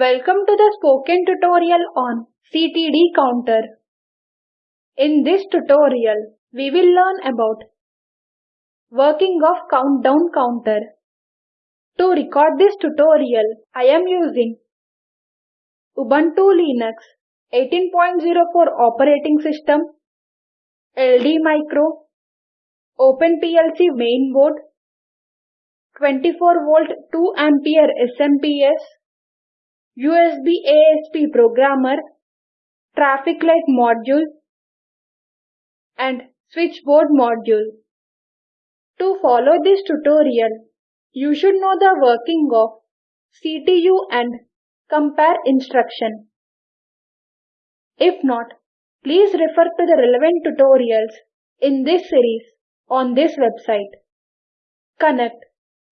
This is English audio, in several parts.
Welcome to the spoken tutorial on CTD counter. In this tutorial, we will learn about working of countdown counter. To record this tutorial, I am using Ubuntu Linux 18.04 operating system, LD Micro, OpenPLC mainboard, 24 volt 2 ampere SMPS, USB ASP programmer, traffic light module, and switchboard module. To follow this tutorial, you should know the working of CTU and compare instruction. If not, please refer to the relevant tutorials in this series on this website. Connect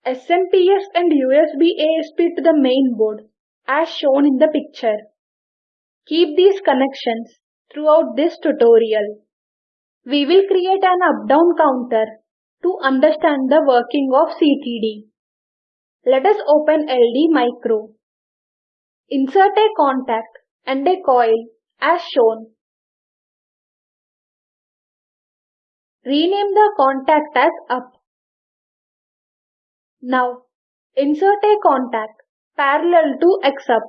SMPS and USB ASP to the main board as shown in the picture. Keep these connections throughout this tutorial. We will create an up-down counter to understand the working of CTD. Let us open LD Micro. Insert a contact and a coil as shown. Rename the contact as up. Now, insert a contact parallel to X up.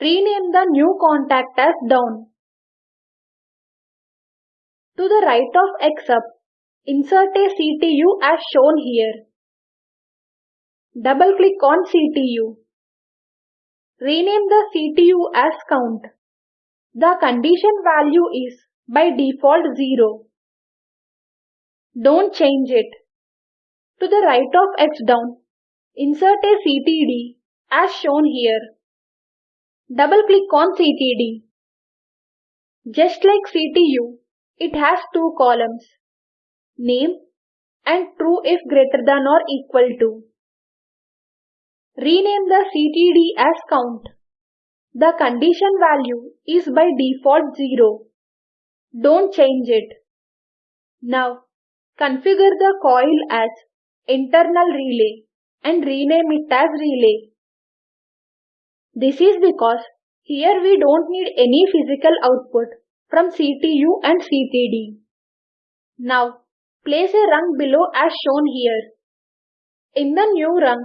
Rename the new contact as down. To the right of X up, insert a CTU as shown here. Double click on CTU. Rename the CTU as count. The condition value is by default 0. Don't change it. To the right of X down, insert a CTD as shown here. Double click on CTD. Just like CTU, it has two columns, name and true if greater than or equal to. Rename the CTD as count. The condition value is by default 0. Don't change it. Now, configure the coil as internal relay and rename it as relay. This is because here we don't need any physical output from CTU and CTD. Now, place a rung below as shown here. In the new rung,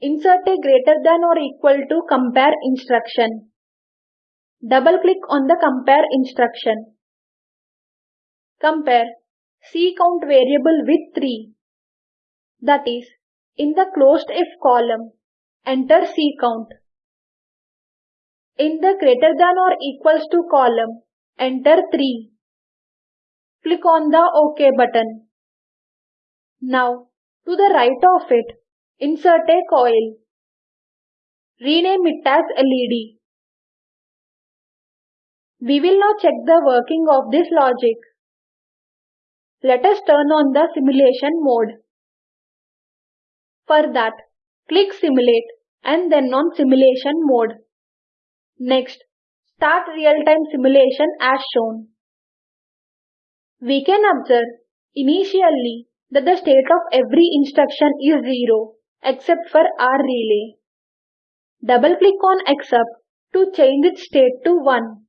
insert a greater than or equal to compare instruction. Double click on the compare instruction. Compare C count variable with 3. That is, in the closed if column, enter C count. In the greater than or equals to column, enter 3. Click on the OK button. Now, to the right of it, insert a coil. Rename it as LED. We will now check the working of this logic. Let us turn on the simulation mode. For that, click Simulate and then on Simulation mode. Next, start real-time simulation as shown. We can observe initially that the state of every instruction is 0 except for R relay. Double click on up to change its state to 1.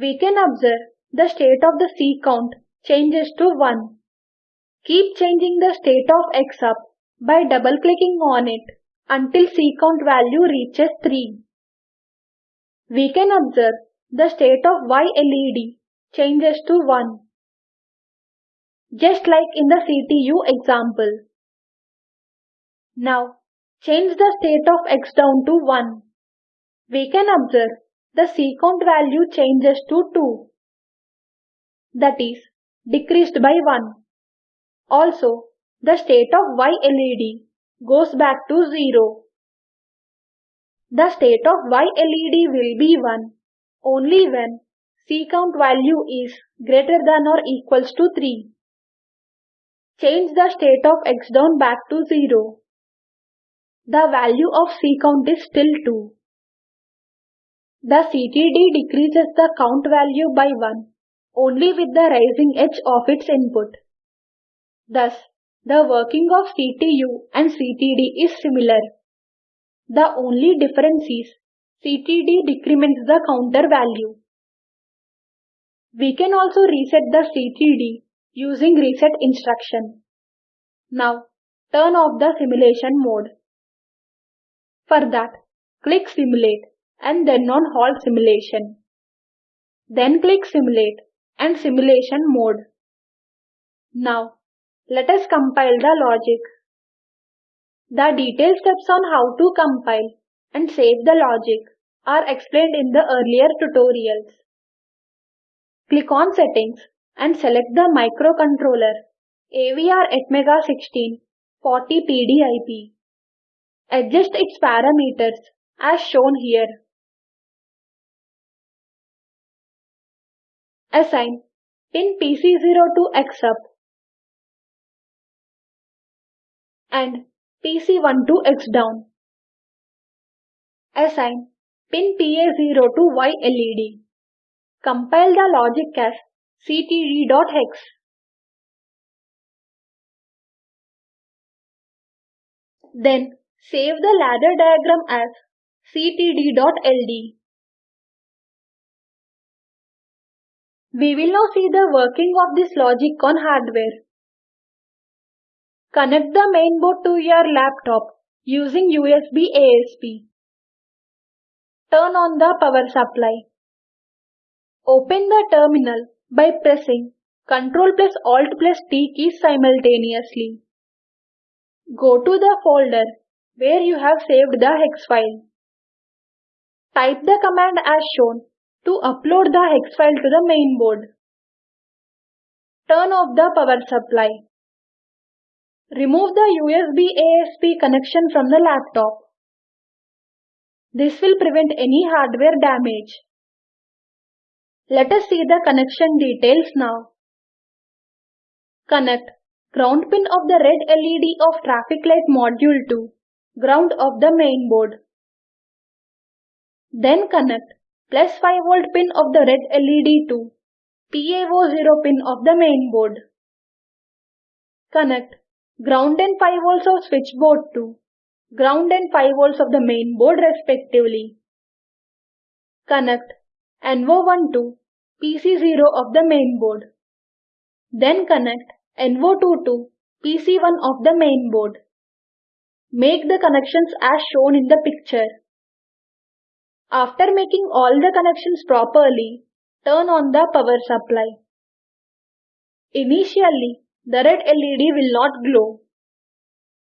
We can observe the state of the C count changes to 1. Keep changing the state of X up by double clicking on it until C count value reaches 3. We can observe the state of Y LED changes to 1. Just like in the CTU example. Now, change the state of X down to 1. We can observe the C count value changes to 2. That is, decreased by 1. Also, the state of Y LED goes back to 0. The state of Y LED will be 1 only when C count value is greater than or equals to 3. Change the state of X down back to 0. The value of C count is still 2. The CTD decreases the count value by 1 only with the rising edge of its input. Thus, the working of CTU and CTD is similar. The only difference is CTD decrements the counter value. We can also reset the CTD using reset instruction. Now turn off the simulation mode. For that, click Simulate and then on Halt Simulation. Then click Simulate and Simulation Mode. Now, let us compile the logic. The detailed steps on how to compile and save the logic are explained in the earlier tutorials. Click on Settings and select the microcontroller AVR Atmega 16 40 PDIP. Adjust its parameters as shown here. Assign pin PC0 to X up and PC1 to X down. Assign pin PA0 to Y LED. Compile the logic as ctd.hex. Then save the ladder diagram as ctd.ld. We will now see the working of this logic on hardware. Connect the mainboard to your laptop using USB ASP. Turn on the power supply. Open the terminal by pressing Ctrl plus Alt plus T keys simultaneously. Go to the folder where you have saved the hex file. Type the command as shown to upload the hex file to the mainboard. Turn off the power supply. Remove the USB ASP connection from the laptop. This will prevent any hardware damage. Let us see the connection details now. Connect ground pin of the red LED of traffic light module to ground of the main board. Then connect plus 5 volt pin of the red LED to PA0 pin of the main board. Connect ground and 5 volts of switchboard to ground and 5 volts of the main board respectively. Connect NO1 to PC0 of the main board. Then connect NO2 to PC1 of the main board. Make the connections as shown in the picture. After making all the connections properly, turn on the power supply. Initially, the red LED will not glow.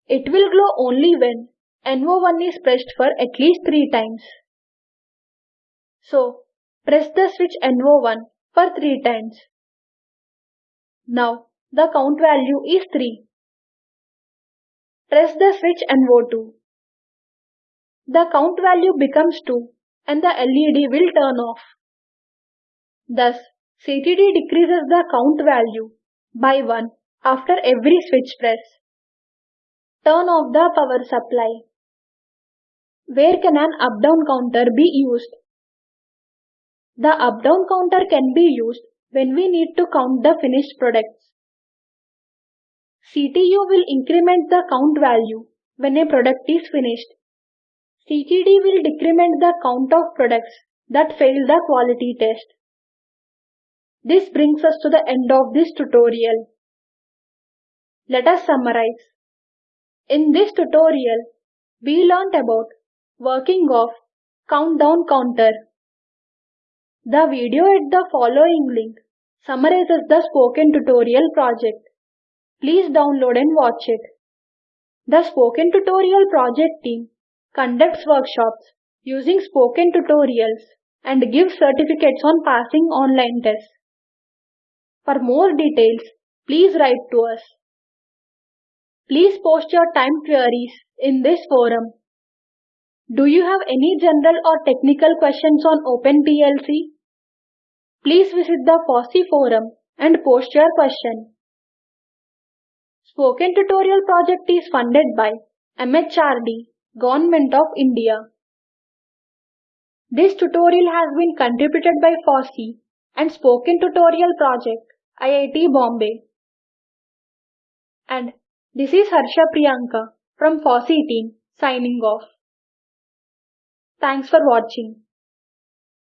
It will glow only when NO1 is pressed for at least 3 times. So, press the switch NO1 for 3 times. Now, the count value is 3. Press the switch NO2. The count value becomes 2 and the LED will turn off. Thus, CTD decreases the count value by 1 after every switch press. Turn off the power supply. Where can an up-down counter be used? The up-down counter can be used when we need to count the finished products. CTU will increment the count value when a product is finished. CTD will decrement the count of products that fail the quality test. This brings us to the end of this tutorial. Let us summarize. In this tutorial, we learnt about working of countdown counter. The video at the following link summarizes the spoken tutorial project. Please download and watch it. The Spoken Tutorial project team conducts workshops using spoken tutorials and gives certificates on passing online tests. For more details, please write to us. Please post your time queries in this forum. Do you have any general or technical questions on OpenPLC? Please visit the FOSSEE forum and post your question. Spoken Tutorial project is funded by MHRD, Government of India. This tutorial has been contributed by FOSSEE and Spoken Tutorial project, IIT Bombay. And this is Harsha Priyanka from FOSSEE team signing off. Thanks for watching.